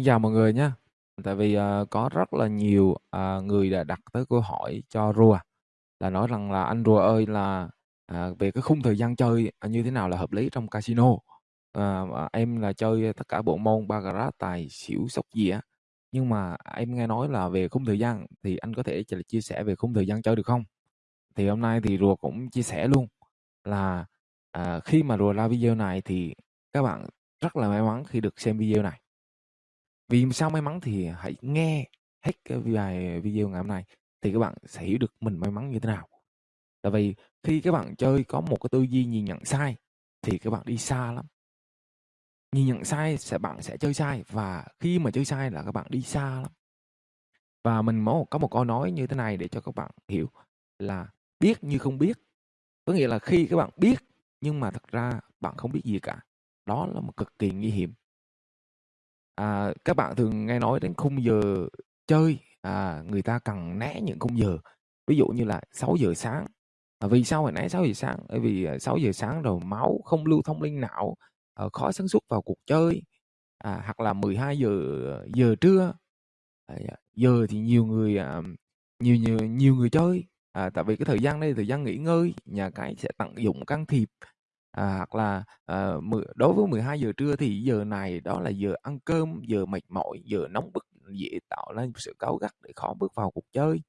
Xin chào mọi người nhé. Tại vì, ờ, có rất là nhiều, à, người đã đặt tới câu hỏi cho Rùa, là nói rằng là "Anh Rùa ơi là, à, về cái khung thời gian chơi, như thế nào là hợp lý trong casino?" Ờ, em là chơi tất cả bộ môn baccarat, tài xỉu, sóc dĩa, nhưng mà em nghe nói là về khung thời gian thì anh có thể chia sẻ về khung thời gian chơi được không? Thì hôm nay thì Rùa cũng chia sẻ luôn là, à, khi mà Rùa ra video này thì các bạn rất là may mắn khi được xem video này. Vì sao may mắn thì hãy nghe hết cái bài video ngày hôm nay thì các bạn sẽ hiểu được mình may mắn như thế nào. Tại vì khi các bạn chơi có một cái tư duy nhìn nhận sai thì các bạn đi xa lắm. Nhìn nhận sai sẽ, bạn sẽ chơi sai và khi mà chơi sai là các bạn đi xa lắm. Và mình có một có một câu nói như thế này để cho các bạn hiểu là biết như không biết. Có nghĩa là khi các bạn biết nhưng mà thật ra bạn không biết gì cả. Đó là một cực kỳ nguy hiểm. À, các bạn thường nghe nói đến khung giờ chơi, à, người ta cần né những khung giờ. Ví dụ như là 6 giờ sáng. À, vì sao phải né 6 giờ sáng? Bởi vì, à, 6 giờ sáng rồi máu không lưu thông lên não, ờ, khó sản xuất vào cuộc chơi. À, hoặc là 12 giờ ờ, giờ trưa. À, giờ thì nhiều người, à, nhiều nhiều nhiều người chơi, à, tại vì cái thời gian đây là thời gian nghỉ ngơi, nhà cái sẽ tận dụng can thiệp. À, hoặc là, ờ, mười đối với 12 giờ trưa thì giờ này đó là giờ ăn cơm, giờ mệt mỏi, giờ nóng bức, dễ tạo nên sự cáu gắt để khó bước vào cuộc chơi.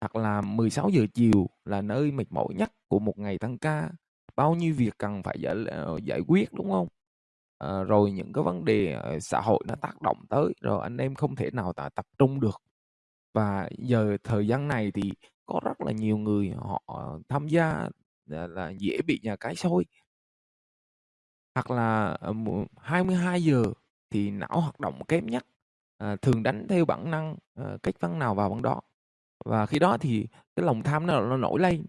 Hoặc là 16 giờ chiều là nơi mệt mỏi nhất của một ngày tăng ca, bao nhiêu việc cần phải giải ờ, giải quyết, đúng không? Ờ, rồi những cái vấn đề, ờ, xã hội nó tác động tới, rồi anh em không thể nào t tập trung được. Và giờ thời gian này thì có rất là nhiều người họ tham gia là là dễ bị nhà cái soi. Hoặc là, ờ, 22 giờ thì não hoạt động kém nhất, à, thường đánh theo bản năng, ờ, cách ván nào vào ván đó. Và khi đó thì cái lòng tham nó nó nổi lên.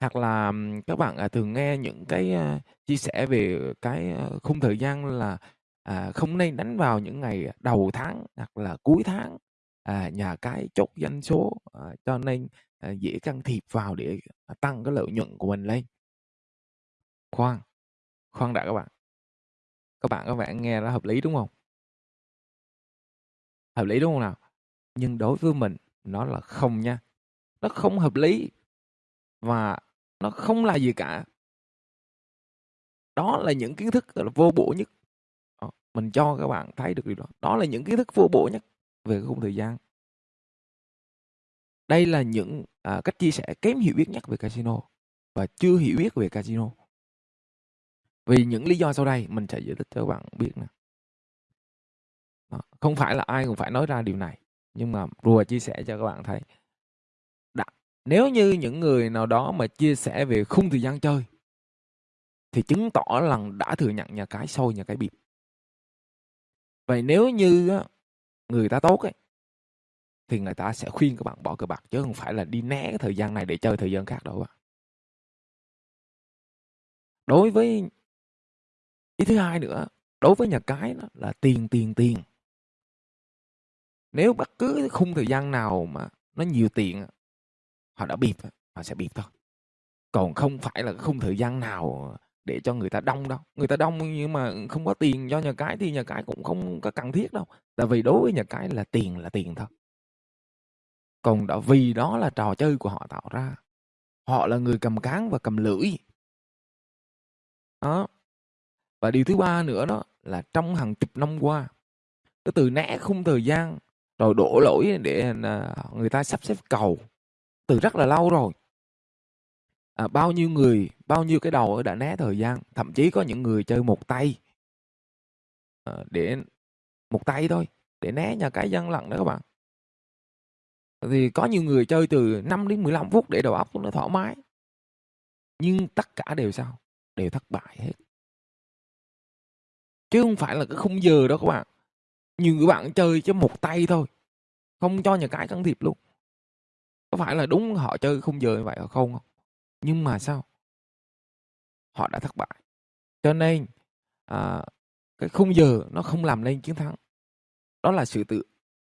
Hoặc là các bạn, à, thường nghe những cái, a, chia sẻ về cái, a, khung thời gian là, à, không nên đánh vào những ngày đầu tháng hoặc là cuối tháng, à, nhà cái chốt doanh số, à, cho nên, à, dễ can thiệp vào để, à, tăng cái lợi nhuận của mình lên. Khoan, khoan đã các bạn. Các bạn có vẻ nghe là hợp lý, đúng không Hợp lý, đúng không nào? Nhưng đối với mình nó là không nha, nó không hợp lý và nó không là gì cả. Đó là những kiến thức, là, vô bổ nhất. Ờ, mình cho các bạn thấy được điều đó. Đó là những kiến thức vô bổ nhất về khung thời gian. Đây là những, à, cách chia sẻ kém hiểu biết nhất về casino và chưa hiểu biết về casino. Vì những lý do sau đây mình sẽ giải thích cho các bạn biết nè. Không phải là ai cũng phải nói ra điều này, nhưng mà Rùa chia sẻ cho các bạn thấy. đã nếu như những người nào đó mà chia sẻ về khung thời gian chơi thì chứng tỏ là đã thừa nhận nhà cái sâu nhà cái bịp. Vậy nếu như người ta tốt ấy thì người ta sẽ khuyên các bạn bỏ cờ bạc chứ không phải là đi né cái thời gian này để chơi thời gian khác đâu ạ bạn. Đối với ý thứ hai nữa, đối với nhà cái đó là tiền, tiền, tiền. Nếu bất cứ khung thời gian nào mà nó nhiều tiền họ đã bịp, họ sẽ bịp thôi. Còn không phải là khung thời gian nào để cho người ta đông đâu. Người ta đông nhưng mà không có tiền cho nhà cái thì nhà cái cũng không có cần thiết đâu. Tại vì đối với nhà cái là tiền là tiền thôi. Còn đó vì đó là trò chơi của họ tạo ra. Họ là người cầm cán và cầm lưỡi. Đó. Và điều thứ ba nữa đó là trong hàng chục năm qua, cái từ né khung thời gian rồi đổ lỗi để à, người ta sắp xếp cầu từ rất là lâu rồi. À, bao nhiêu người, bao nhiêu cái đầu đã né thời gian, thậm chí có những người chơi một tay. à, để một tay thôi, để né nhà cái gian lận đó các bạn. Thì có nhiều người chơi từ 5 đến 15 phút để đầu óc nó thoải mái. Nhưng tất cả đều sao? Đều thất bại hết. Chứ không phải là cái khung giờ đó các bạn. Nhiều người bạn chơi chứ một tay thôi, không cho nhà cái can thiệp luôn. Có phải là đúng họ chơi khung giờ như vậy không? Nhưng mà sao? Họ đã thất bại. Cho nên, à, cái khung giờ nó không làm nên chiến thắng. Đó là sự tự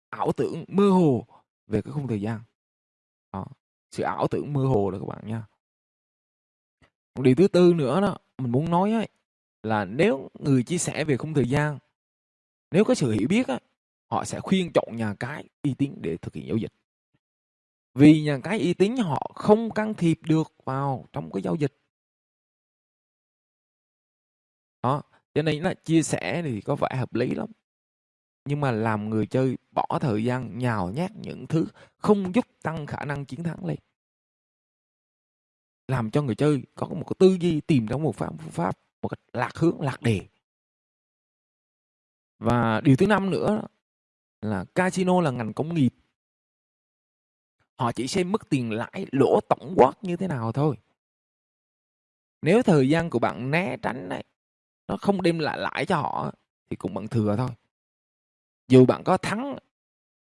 ảo tưởng mơ hồ về cái khung thời gian. Đó, sự ảo tưởng mơ hồ đó các bạn nha. Một điều thứ tư nữa đó, mình muốn nói ấy, là nếu người chia sẻ về khung thời gian Nếu có sự hiểu biết á, họ sẽ khuyên chọn nhà cái uy tín để thực hiện giao dịch. Vì nhà cái uy tín họ không can thiệp được vào trong cái giao dịch. Đó, cho nên là chia sẻ thì có vẻ hợp lý lắm. Nhưng mà làm người chơi bỏ thời gian nhào nhát những thứ không giúp tăng khả năng chiến thắng lên. Làm cho người chơi có một cái tư duy tìm ra một phương pháp một cách lạc hướng, lạc đề. Và điều thứ năm nữa là casino là ngành công nghiệp. Họ chỉ xem mức tiền lãi lỗ tổng quát như thế nào thôi. Nếu thời gian của bạn né tránh này, nó không đem lại lãi cho họ thì cũng bằng thừa thôi. Dù bạn có thắng,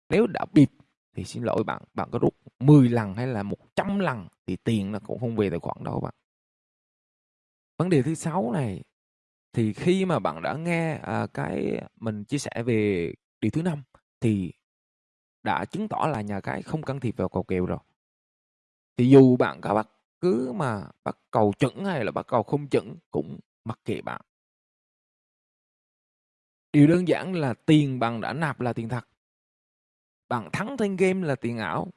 nếu đã bịp thì xin lỗi bạn, bạn có rút 10 lần hay là 100 lần thì tiền nó cũng không về tài khoản đâu bạn. Vấn đề thứ sáu này thì khi mà bạn đã nghe à, cái mình chia sẻ về điều thứ năm thì đã chứng tỏ là nhà cái không can thiệp vào cầu kèo rồi. Thì dù bạn có bắt cứ mà bắt cầu chuẩn hay là bắt cầu không chuẩn cũng mặc kệ bạn. Điều đơn giản là tiền bạn đã nạp là tiền thật. Bạn thắng trên game là tiền ảo.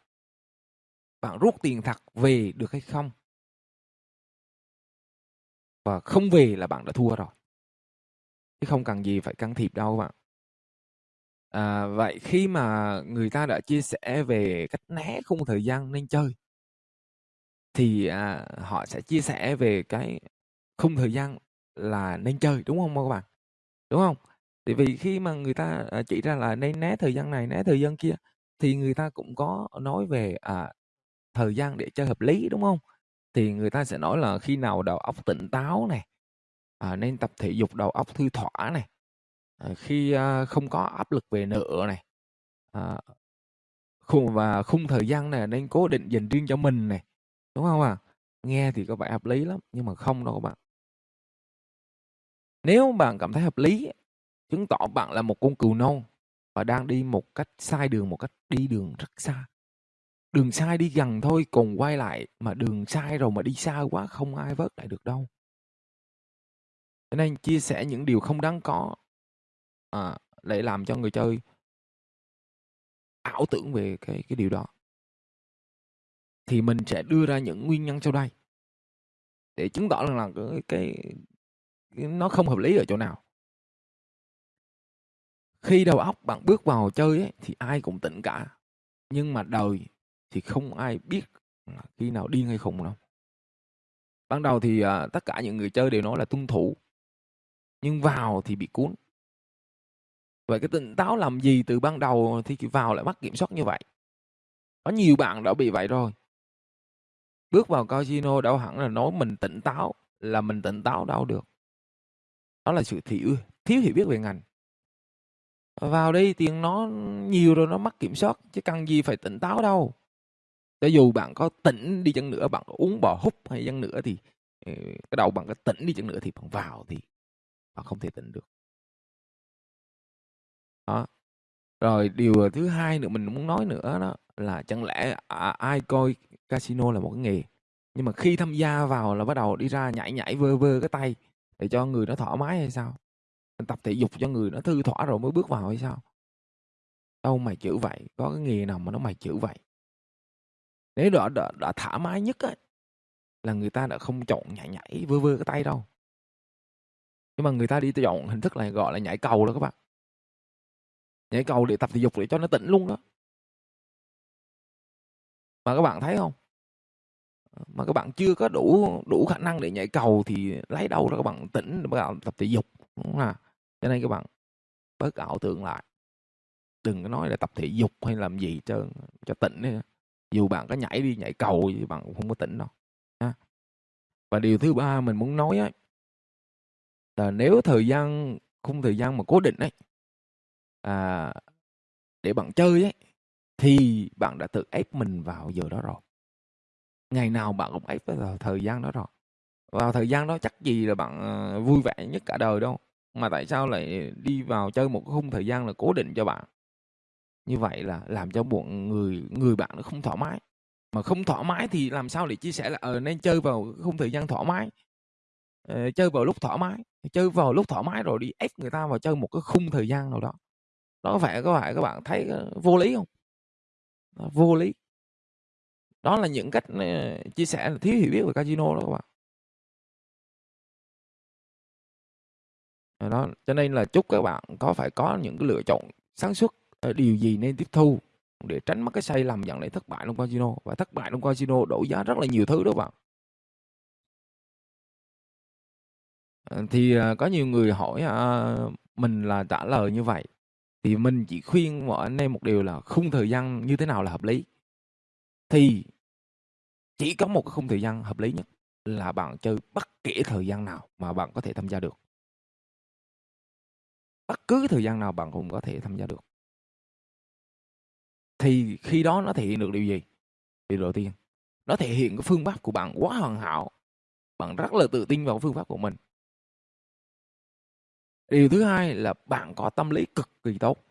Bạn rút tiền thật về được hay không? Và không về là bạn đã thua rồi. Chứ không cần gì phải can thiệp đâu bạn. À, vậy khi mà người ta đã chia sẻ về cách né khung thời gian nên chơi thì à, họ sẽ chia sẻ về cái khung thời gian là nên chơi đúng không các bạn đúng không thì vì khi mà người ta à, chỉ ra là nên né thời gian này né thời gian kia thì người ta cũng có nói về à, thời gian để chơi hợp lý đúng không thì người ta sẽ nói là khi nào đầu óc tỉnh táo này à, nên tập thể dục đầu óc thư thỏa này à, khi à, không có áp lực về nợ này à, khung và khung thời gian này nên cố định dành riêng cho mình này đúng không ạ à? nghe thì có vẻ hợp lý lắm nhưng mà không đâu các bạn nếu bạn cảm thấy hợp lý chứng tỏ bạn là một con cừu non và đang đi một cách sai đường một cách đi đường rất xa. Đường sai đi gần thôi còn quay lại mà đường sai rồi mà đi xa quá không ai vớt lại được đâu. Cho nên chia sẻ những điều không đáng có à, để làm cho người chơi ảo tưởng về cái cái điều đó. Thì mình sẽ đưa ra những nguyên nhân sau đây để chứng tỏ rằng là cái, cái, cái nó không hợp lý ở chỗ nào khi đầu óc bạn bước vào chơi ấy, thì ai cũng tỉnh cả. Nhưng mà đời thì không ai biết khi nào điên hay khùng đâu. Ban đầu thì à, tất cả những người chơi đều nói là tuân thủ nhưng vào thì bị cuốn. Vậy cái tỉnh táo làm gì từ ban đầu thì vào lại mất kiểm soát như vậy? Có nhiều bạn đã bị vậy rồi. Bước vào casino đâu hẳn là nói mình tỉnh táo là mình tỉnh táo đâu được. Đó là sự thiếu thiếu hiểu biết về ngành vào đây tiền nó nhiều rồi nó mất kiểm soát chứ cần gì phải tỉnh táo đâu. Cho dù bạn có tỉnh đi chăng nữa bạn có uống bò hút hay chăng nữa thì ờ, cái đầu bạn có tỉnh đi chăng nữa thì bạn vào thì bạn không thể tỉnh được. Đó. Rồi điều thứ hai nữa mình muốn nói nữa đó là chẳng lẽ à, ai coi casino là một cái nghề nhưng mà khi tham gia vào là bắt đầu đi ra nhảy nhảy vơ vơ cái tay để cho người nó thoải mái hay sao? Tập thể dục cho người nó thư thỏa rồi mới bước vào hay sao? Đâu mày chữ vậy có cái nghề nào mà nó mày chữ vậy? Nếu đã, đã, đã thoải mái nhất ấy, là người ta đã không chọn nhảy nhảy vơ vơ cái tay đâu. Nhưng mà người ta đi chọn hình thức này gọi là nhảy cầu đó các bạn. Nhảy cầu để tập thể dục để cho nó tỉnh luôn đó. Mà các bạn thấy không? Mà các bạn chưa có đủ đủ khả năng để nhảy cầu thì lấy đâu ra các bạn tỉnh các bạn tập thể dục đúng không nào? Cho nên các bạn bớt ảo tưởng lại đừng có nói là tập thể dục hay làm gì cho cho tỉnh nữa. dù bạn có nhảy đi nhảy cầu thì bạn cũng không có tỉnh đâu ha. và điều thứ ba mình muốn nói ấy, là nếu thời gian khung thời gian mà cố định ấy à, để bạn chơi ấy thì bạn đã tự ép mình vào giờ đó rồi ngày nào bạn cũng ép vào thời gian đó rồi vào thời gian đó chắc gì là bạn à, vui vẻ nhất cả đời đâu mà tại sao lại đi vào chơi một khung thời gian là cố định cho bạn như vậy là làm cho bọn người người bạn nó không thoải mái mà không thoải mái thì làm sao để chia sẻ là ờ nên chơi vào khung thời gian thoải mái ờ, chơi vào lúc thoải mái, chơi vào lúc thoải mái rồi đi ép người ta vào chơi một cái khung thời gian nào đó. Đó có phải có phải các bạn thấy, ờ, vô lý không ờ, vô lý. Đó là những cách, ờ, chia sẻ là thiếu hiểu biết về casino đó các bạn. Ờ, đó, cho nên là chúc các bạn có phải có những cái lựa chọn sáng suốt, ờ, điều gì nên tiếp thu để tránh mắc cái sai lầm dẫn đến thất bại trong casino. Và thất bại trong casino đổi giá rất là nhiều thứ đó bạn. Ờ, thì, có nhiều người hỏi, à, mình là trả lời như vậy, thì mình chỉ khuyên mọi anh em một điều là khung thời gian như thế nào là hợp lý. Thì chỉ có một cái khung thời gian hợp lý nhất là bạn chơi bất kể thời gian nào mà bạn có thể tham gia được. Bất cứ thời gian nào bạn cũng có thể tham gia được. Thì khi đó nó thể hiện được điều gì? Điều đầu tiên, nó thể hiện cái phương pháp của bạn quá hoàn hảo, bạn rất là tự tin vào phương pháp của mình. Điều thứ hai là bạn có tâm lý cực kỳ tốt.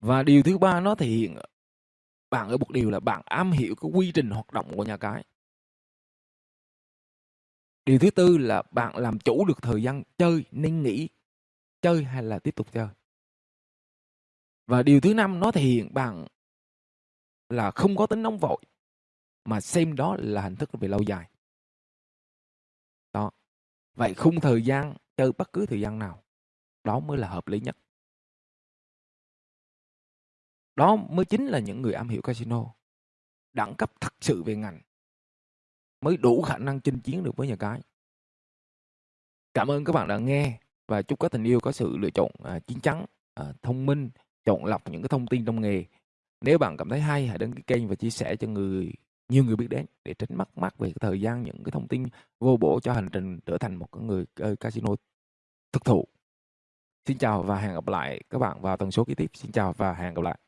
Và điều thứ ba nó thể hiện bạn ở một điều là bạn am hiểu cái quy trình hoạt động của nhà cái. Điều thứ tư là bạn làm chủ được thời gian chơi nên nghỉ, chơi hay là tiếp tục chơi. Và điều thứ năm nó thể hiện bạn là không có tính nóng vội, mà xem đó là hình thức về lâu dài. Đó. Vậy khung thời gian chơi bất cứ thời gian nào, đó mới là hợp lý nhất. Đó mới chính là những người am hiểu casino, đẳng cấp thật sự về ngành. Mới đủ khả năng chinh chiến được với nhà cái. Cảm ơn các bạn đã nghe và chúc các tình yêu có sự lựa chọn, à, chín chắn, à, thông minh, chọn lọc những cái thông tin trong nghề. Nếu bạn cảm thấy hay, hãy đăng ký kênh và chia sẻ cho người nhiều người biết đến để tránh mất mát về cái thời gian những cái thông tin vô bổ cho hành trình trở thành một cái người casino thực thụ. Xin chào và hẹn gặp lại các bạn vào tần số kế tiếp. Xin chào và hẹn gặp lại.